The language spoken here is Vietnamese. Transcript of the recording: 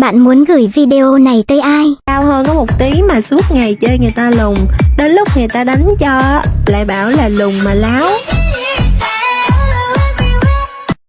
Bạn muốn gửi video này tới ai? Cao hơn có một tí mà suốt ngày chơi người ta lùn Đến lúc người ta đánh cho Lại bảo là lùn mà láo